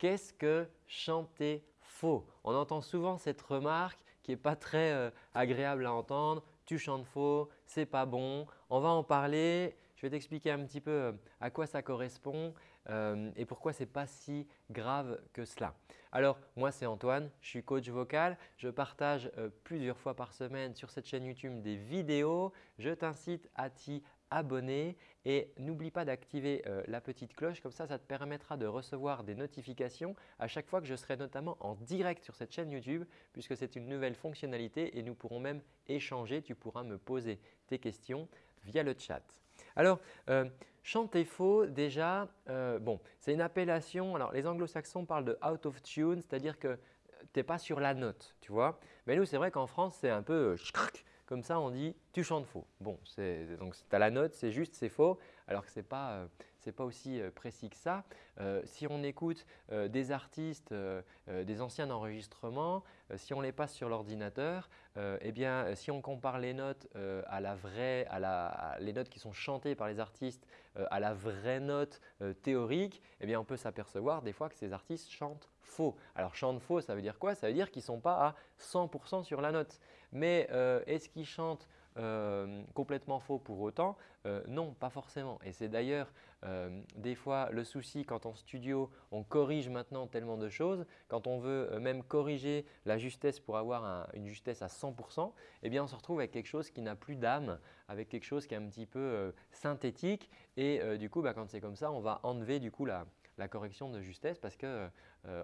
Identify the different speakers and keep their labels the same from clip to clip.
Speaker 1: Qu'est-ce que chanter faux? On entend souvent cette remarque qui n'est pas très euh, agréable à entendre. Tu chantes faux, c'est pas bon. On va en parler. Je vais t'expliquer un petit peu euh, à quoi ça correspond euh, et pourquoi ce n'est pas si grave que cela. Alors moi c'est Antoine, je suis coach vocal. Je partage plusieurs fois par semaine sur cette chaîne YouTube des vidéos. Je t'incite à t'y abonner et n'oublie pas d'activer euh, la petite cloche comme ça, ça te permettra de recevoir des notifications à chaque fois que je serai notamment en direct sur cette chaîne YouTube puisque c'est une nouvelle fonctionnalité et nous pourrons même échanger. Tu pourras me poser tes questions via le chat. Alors, euh, chanter faux déjà, euh, bon, c'est une appellation. Alors, les anglo-saxons parlent de out of tune, c'est-à-dire que tu n'es pas sur la note, tu vois. Mais nous, c'est vrai qu'en France, c'est un peu comme ça, on dit tu chantes faux. Bon, donc tu as la note, c'est juste, c'est faux, alors que ce n'est pas, euh, pas, aussi euh, précis que ça. Euh, si on écoute des artistes, des anciens enregistrements, si on les passe sur l'ordinateur, eh bien, si on compare les notes à la vraie, à la, les notes qui sont chantées par les artistes à la vraie note théorique, eh bien, on peut s'apercevoir des fois que ces artistes chantent faux. Alors, chantent faux, ça veut dire quoi? Ça veut dire qu'ils ne sont pas à 100% sur la note. Mais est-ce qu'ils chantent euh, complètement faux pour autant euh, Non, pas forcément. Et c'est d'ailleurs euh, des fois le souci quand en studio on corrige maintenant tellement de choses, quand on veut même corriger la justesse pour avoir une justesse à 100%, eh bien on se retrouve avec quelque chose qui n'a plus d'âme, avec quelque chose qui est un petit peu synthétique et du coup bah, quand c'est comme ça on va enlever du coup la, la correction de justesse parce qu'on euh,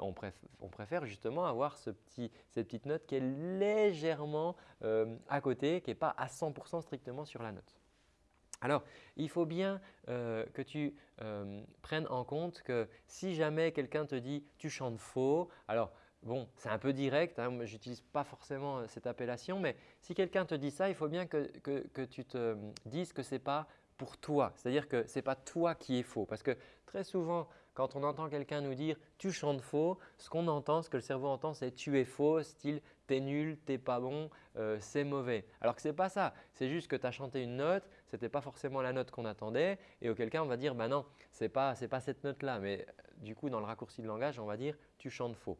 Speaker 1: on préfère justement avoir ce petit, cette petite note qui est légèrement euh, à côté, qui n'est pas à 100% strictement sur la note. Alors, il faut bien euh, que tu prennes en compte que si jamais quelqu'un te dit « tu chantes faux », alors Bon, c'est un peu direct, hein, je n'utilise pas forcément cette appellation, mais si quelqu'un te dit ça, il faut bien que, que tu te dises que ce n'est pas pour toi. C'est-à-dire que ce n'est pas toi qui es faux. Parce que très souvent, quand on entend quelqu'un nous dire « tu chantes faux », ce qu'on entend, ce que le cerveau entend, c'est « tu es faux », style « t'es nul, t'es pas bon, euh, c'est mauvais ». Alors que ce n'est pas ça. C'est juste que tu as chanté une note, ce n'était pas forcément la note qu'on attendait et auquel on va dire « bah non, ce n'est pas, pas cette note-là ». Mais du coup, dans le raccourci de langage, on va dire « tu chantes faux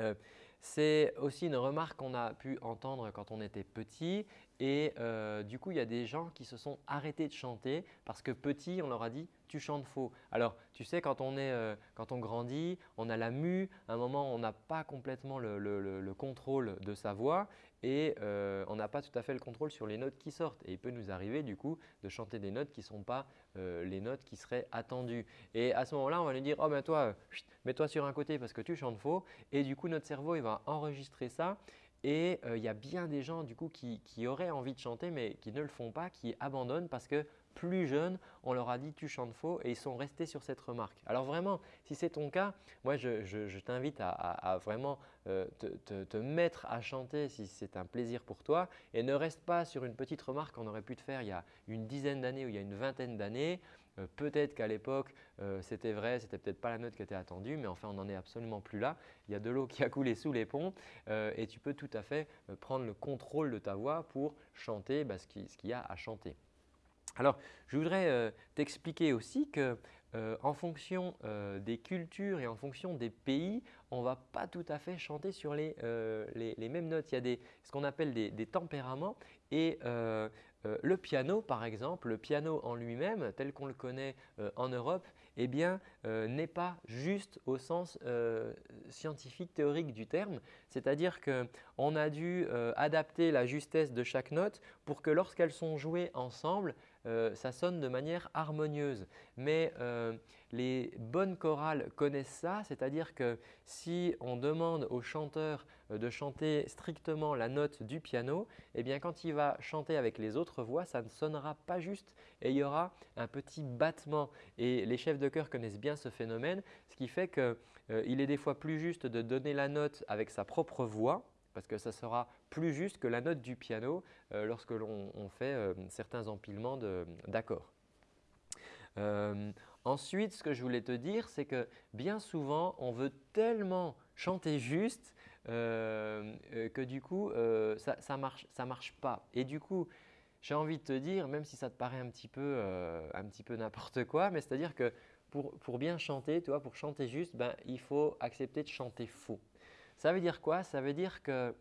Speaker 1: euh, c'est aussi une remarque qu'on a pu entendre quand on était petit et euh, du coup, il y a des gens qui se sont arrêtés de chanter parce que petit, on leur a dit tu chantes faux. Alors, tu sais, quand on, est, euh, quand on grandit, on a la mue, à un moment, on n'a pas complètement le, contrôle de sa voix et euh, on n'a pas tout à fait le contrôle sur les notes qui sortent. Et il peut nous arriver du coup de chanter des notes qui ne sont pas les notes qui seraient attendues. Et à ce moment-là, on va lui dire « Oh ben toi, mets-toi sur un côté parce que tu chantes faux » et du coup, notre cerveau il va enregistrer ça. Et il y a bien des gens du coup qui, qui, auraient envie de chanter mais qui ne le font pas, qui abandonnent parce que plus jeunes, on leur a dit tu chantes faux et ils sont restés sur cette remarque. Alors vraiment, si c'est ton cas, moi je, t'invite à, vraiment euh, te, mettre à chanter si c'est un plaisir pour toi et ne reste pas sur une petite remarque qu'on aurait pu te faire il y a une dizaine d'années ou il y a une vingtaine d'années. Euh, peut-être qu'à l'époque euh, c'était vrai, c'était peut-être pas la note qui était attendue, mais enfin on n'en est absolument plus là. Il y a de l'eau qui a coulé sous les ponts et tu peux tout à fait prendre le contrôle de ta voix pour chanter bah, ce qu'il y a à chanter. Alors, je voudrais euh, t'expliquer aussi que euh, en fonction euh, des cultures et en fonction des pays, on ne va pas tout à fait chanter sur les, mêmes notes. Il y a des, ce qu'on appelle des, des, tempéraments et le piano par exemple, le piano en lui-même tel qu'on le connaît en Europe, eh bien n'est pas juste au sens scientifique théorique du terme. C'est-à-dire qu'on a dû adapter la justesse de chaque note pour que lorsqu'elles sont jouées ensemble, euh, ça sonne de manière harmonieuse. Mais euh, les bonnes chorales connaissent ça, c'est-à-dire que si on demande au chanteur euh, de chanter strictement la note du piano, eh bien quand il va chanter avec les autres voix, ça ne sonnera pas juste et il y aura un petit battement. Et les chefs de chœur connaissent bien ce phénomène, ce qui fait qu'il est des fois plus juste de donner la note avec sa propre voix parce que ça sera plus juste que la note du piano euh, lorsque l'on fait euh, certains empilements d'accords. Euh, ensuite, ce que je voulais te dire, c'est que bien souvent, on veut tellement chanter juste que du coup, ça ne marche, ça marche pas. Et du coup, j'ai envie de te dire, même si ça te paraît un petit peu, un petit peu n'importe quoi, mais c'est-à-dire que pour, bien chanter, tu pour chanter juste, ben, il faut accepter de chanter faux. Ça veut dire quoi? Ça veut dire que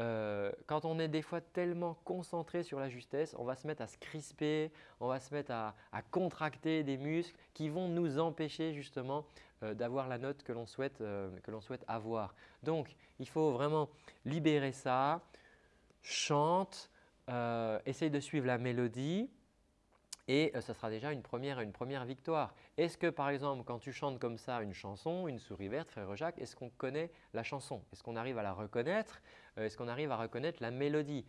Speaker 1: euh, quand on est des fois tellement concentré sur la justesse, on va se mettre à se crisper, on va se mettre à, contracter des muscles qui vont nous empêcher justement euh, d'avoir la note que l'on souhaite, euh, souhaite, avoir. Donc, il faut vraiment libérer ça, chante, essaye de suivre la mélodie et ce sera déjà une première, une première victoire. Est-ce que par exemple, quand tu chantes comme ça une chanson, une souris verte, frère Jacques, est-ce qu'on connaît la chanson? Est-ce qu'on arrive à la reconnaître? euh, Est-ce qu'on arrive à reconnaître la mélodie?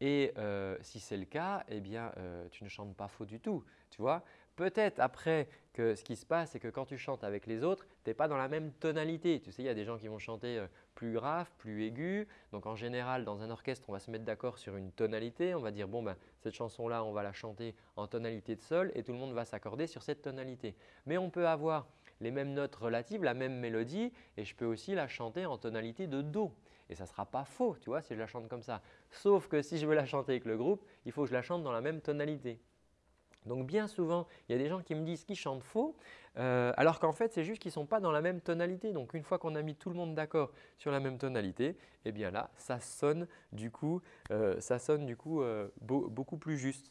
Speaker 1: Et euh, si c'est le cas, eh bien, euh, tu ne chantes pas faux du tout. Tu vois? Peut-être après que ce qui se passe, c'est que quand tu chantes avec les autres, tu n'es pas dans la même tonalité. Tu sais, il y a des gens qui vont chanter euh, plus grave, plus aigu. Donc en général, dans un orchestre, on va se mettre d'accord sur une tonalité. On va dire, bon, ben, cette chanson-là, on va la chanter en tonalité de sol et tout le monde va s'accorder sur cette tonalité. Mais on peut avoir les mêmes notes relatives, la même mélodie et je peux aussi la chanter en tonalité de Do. Et ça ne sera pas faux, tu vois, si je la chante comme ça. Sauf que si je veux la chanter avec le groupe, il faut que je la chante dans la même tonalité. Donc bien souvent, il y a des gens qui me disent qu'ils chantent faux, euh, alors qu'en fait, c'est juste qu'ils ne sont pas dans la même tonalité. Donc une fois qu'on a mis tout le monde d'accord sur la même tonalité, eh bien là, ça sonne du coup, euh, ça sonne du coup euh, beaucoup plus juste.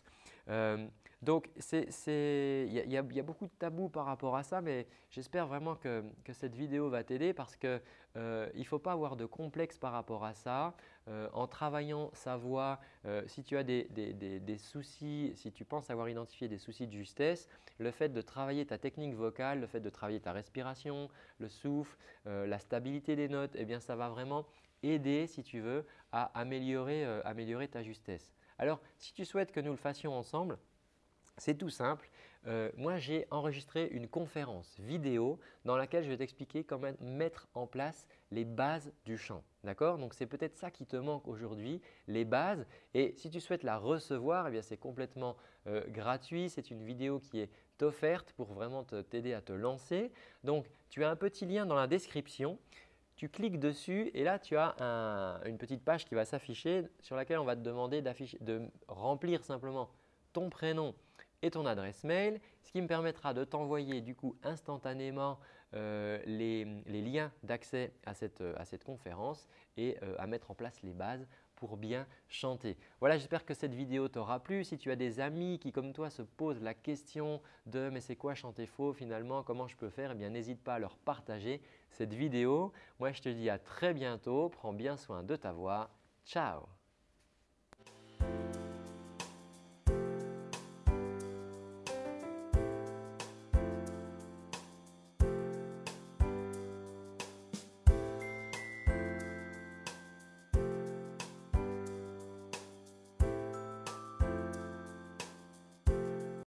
Speaker 1: Donc, il y, a beaucoup de tabous par rapport à ça, mais j'espère vraiment que, cette vidéo va t'aider parce qu'il euh, ne faut pas avoir de complexe par rapport à ça. Euh, en travaillant sa voix, euh, si tu as des, soucis, si tu penses avoir identifié des soucis de justesse, le fait de travailler ta technique vocale, le fait de travailler ta respiration, le souffle, la stabilité des notes, eh bien ça va vraiment aider, si tu veux, à améliorer ta justesse. Alors, si tu souhaites que nous le fassions ensemble, c'est tout simple. Euh, moi, j'ai enregistré une conférence vidéo dans laquelle je vais t'expliquer comment mettre en place les bases du chant. D'accord? Donc, c'est peut-être ça qui te manque aujourd'hui, les bases. Et si tu souhaites la recevoir, eh c'est complètement euh, gratuit. C'est une vidéo qui est offerte pour vraiment t'aider à te lancer. Donc, tu as un petit lien dans la description. Tu cliques dessus et là, tu as une petite page qui va s'afficher sur laquelle on va te demander de remplir simplement ton prénom et ton adresse mail, ce qui me permettra de t'envoyer du coup instantanément euh, les, liens d'accès à cette, cette, conférence et euh, à mettre en place les bases pour bien chanter. Voilà, j'espère que cette vidéo t'aura plu. Si tu as des amis qui comme toi se posent la question de « mais c'est quoi chanter faux finalement Comment je peux faire ?» Eh bien, n'hésite pas à leur partager cette vidéo. Moi, je te dis à très bientôt. Prends bien soin de ta voix. Ciao